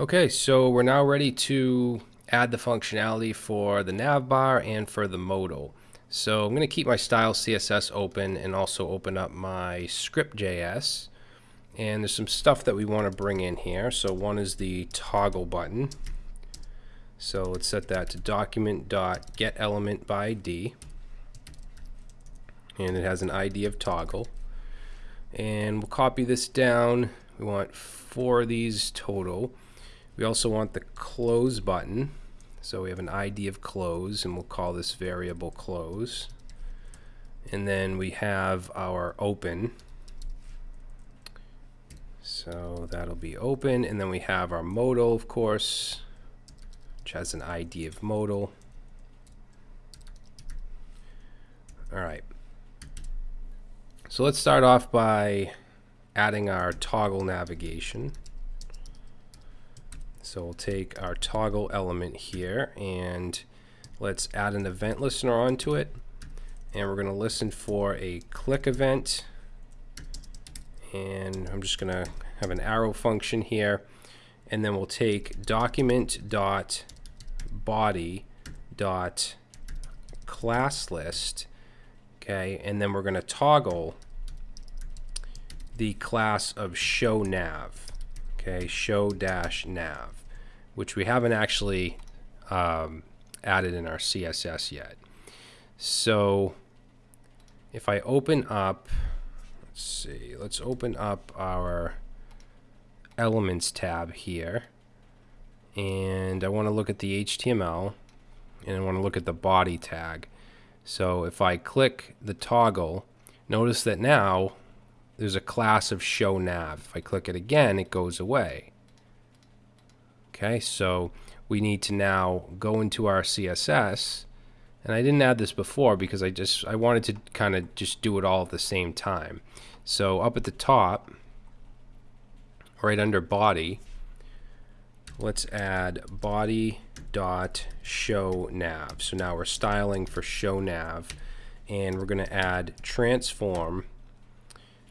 Okay, so we're now ready to add the functionality for the navbar and for the modal. So I'm going to keep my style CSS open and also open up my script.js. And there's some stuff that we want to bring in here. So one is the toggle button. So let's set that to document.getElementById. by ID. And it has an ID of toggle. And we'll copy this down. We want four of these total. We also want the close button. So we have an ID of close and we'll call this variable close. And then we have our open. So that'll be open. And then we have our modal, of course, which has an ID of modal. All right. So let's start off by adding our toggle navigation. So we'll take our toggle element here and let's add an event listener onto it. And we're going to listen for a click event. And I'm just going to have an arrow function here. And then we'll take document dot body dot class list. Okay, and then we're going to toggle the class of show nav. Okay, show dash nav which we haven't actually um, added in our CSS yet. So if I open up, let's see, let's open up our elements tab here. And I want to look at the HTML and I want to look at the body tag. So if I click the toggle, notice that now there's a class of show nav. If I click it again, it goes away. Okay, so we need to now go into our CSS. And I didn't add this before because I just I wanted to kind of just do it all at the same time. So up at the top, right under body, let's add body dot show nav. So now we're styling for show nav, and we're going to add transform,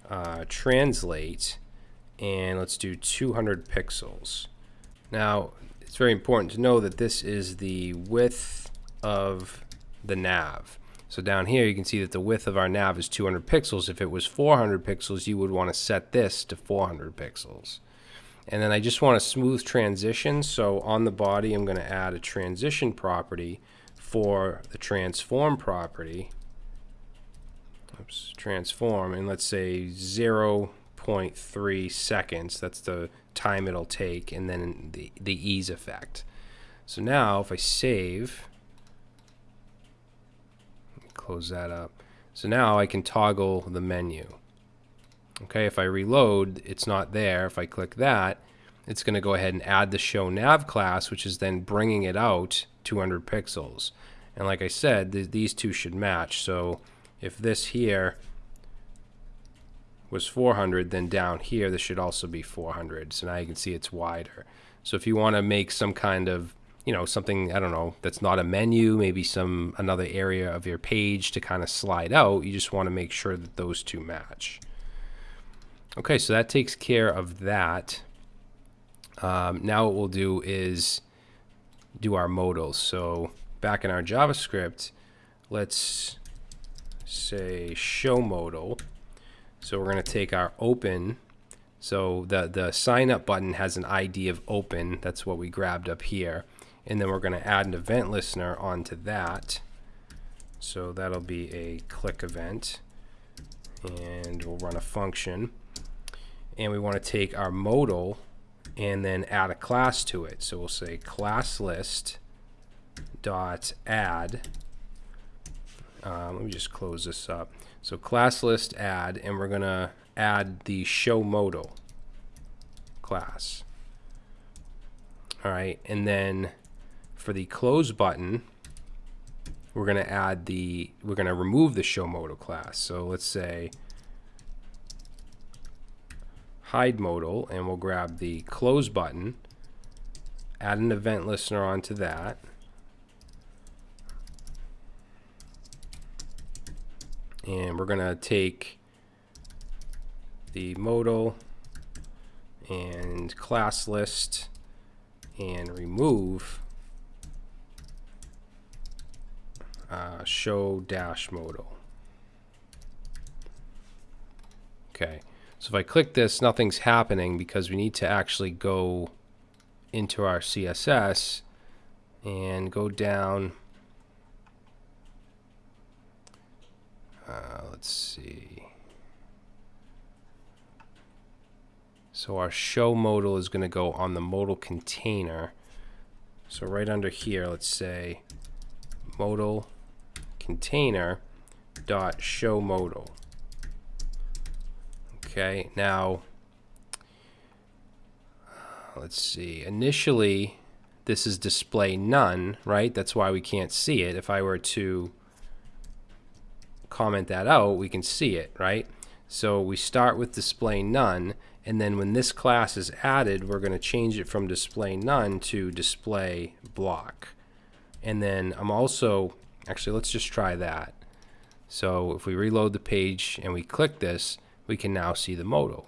uh, translate, and let's do 200 pixels. Now, it's very important to know that this is the width of the nav. So down here you can see that the width of our nav is 200 pixels. If it was 400 pixels, you would want to set this to 400 pixels. And then I just want a smooth transition. So on the body, I'm going to add a transition property for the transform property. Oops, transform, and let's say 0 0.3 seconds. That's the time it'll take, and then the, the ease effect. So now if I save, close that up. So now I can toggle the menu. Okay, if I reload, it's not there. If I click that, it's going to go ahead and add the show nav class, which is then bringing it out 200 pixels. And like I said, th these two should match. So if this here was 400, then down here this should also be 400. So now you can see it's wider. So if you want to make some kind of, you know, something, I don't know, that's not a menu, maybe some another area of your page to kind of slide out, you just want to make sure that those two match. Okay, so that takes care of that. Um, now what we'll do is do our modals. So back in our JavaScript, let's say show modal. So we're going to take our open. So the, the sign up button has an ID of open. That's what we grabbed up here. And then we're going to add an event listener onto that. So that'll be a click event. And we'll run a function. And we want to take our modal and then add a class to it. So we'll say class list dot add. Um, let me just close this up. So class list add, and we're going to add the show modal class. All right, and then for the close button, we're going to add the, we're going to remove the show modal class. So let's say hide modal, and we'll grab the close button, add an event listener onto that, and we're going to take the modal and class list and remove uh, show dash modal. Okay, so if I click this, nothing's happening because we need to actually go into our CSS and go down. Uh, let's see. So our show modal is going to go on the modal container. So right under here, let's say modal container dot show modal. Okay, now let's see. Initially, this is display none, right? That's why we can't see it. If I were to comment that out, we can see it, right? So we start with display none, and then when this class is added, we're going to change it from display none to display block. And then I'm also, actually, let's just try that. So if we reload the page and we click this, we can now see the modal.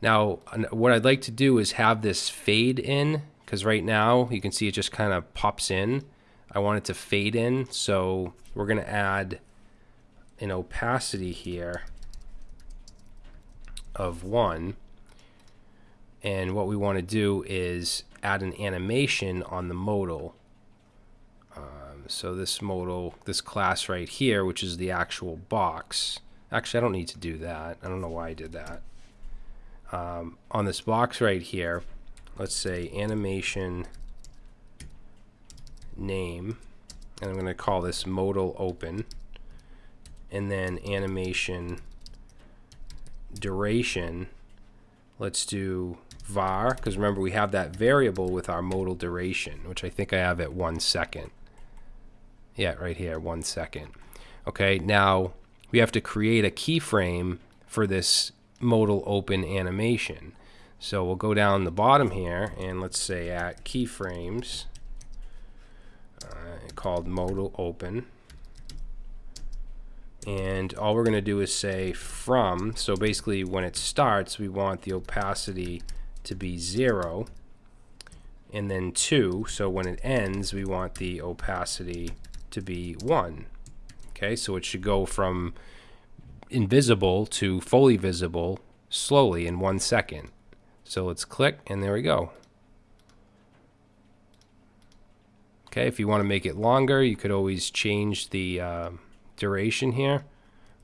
Now, what I'd like to do is have this fade in, because right now you can see it just kind of pops in. I want it to fade in, so we're going to add an opacity here of 1. And what we want to do is add an animation on the modal. Um, so this modal, this class right here, which is the actual box. Actually, I don't need to do that. I don't know why I did that. Um, on this box right here, let's say animation name, and I'm going to call this modal open, and then animation duration, let's do var, because remember we have that variable with our modal duration, which I think I have at one second. Yeah, right here, one second. Okay, now we have to create a keyframe for this modal open animation. So we'll go down the bottom here and let's say at keyframes uh, called modal open and all we're going to do is say from. So basically when it starts we want the opacity to be 0 and then 2 so when it ends we want the opacity to be 1 okay so it should go from invisible to fully visible slowly in one second. So let's click and there we go. Okay if you want to make it longer you could always change the uh, duration here.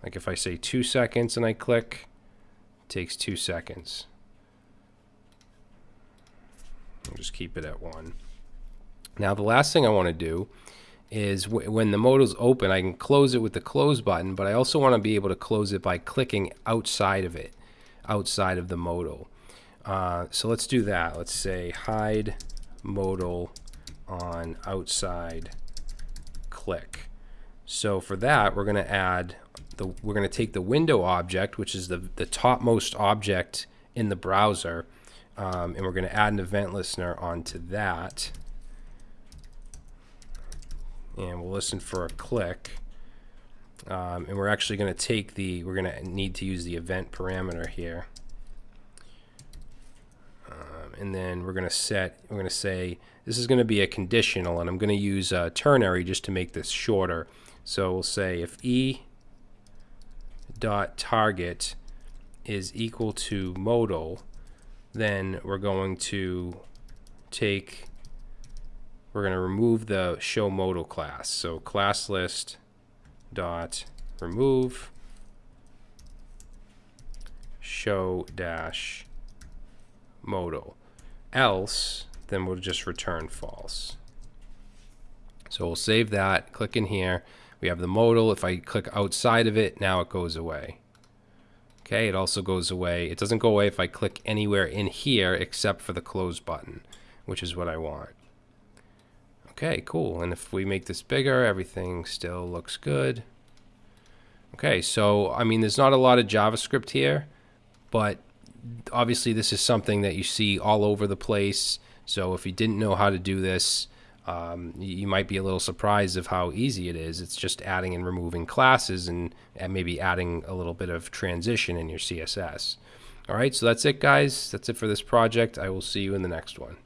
Like if I say two seconds and I click, takes two seconds. I'll just keep it at one. Now the last thing I want to do is when the modal is open, I can close it with the close button, but I also want to be able to close it by clicking outside of it, outside of the modal. Uh, so let's do that. Let's say hide modal on outside click. So for that, we're going to add the we're going to take the window object, which is the the topmost object in the browser, um, and we're going to add an event listener onto that. And we'll listen for a click. Um, and we're actually going to take the, we're going to need to use the event parameter here. Um, and then we're going to set, we're going to say, this is going to be a conditional, and I'm going to use uh, ternary just to make this shorter. So we'll say if e dot target is equal to modal, then we're going to take, we're going to remove the show modal class. So class list dot remove show dash modal. Else, then we'll just return false. So we'll save that, click in here. We have the modal. If I click outside of it, now it goes away. Okay, it also goes away. It doesn't go away if I click anywhere in here except for the close button, which is what I want. Okay, cool. And if we make this bigger, everything still looks good. Okay, so I mean, there's not a lot of JavaScript here, but obviously this is something that you see all over the place. So if you didn't know how to do this, um, you might be a little surprised of how easy it is. It's just adding and removing classes and, and maybe adding a little bit of transition in your CSS. All right, so that's it, guys. That's it for this project. I will see you in the next one.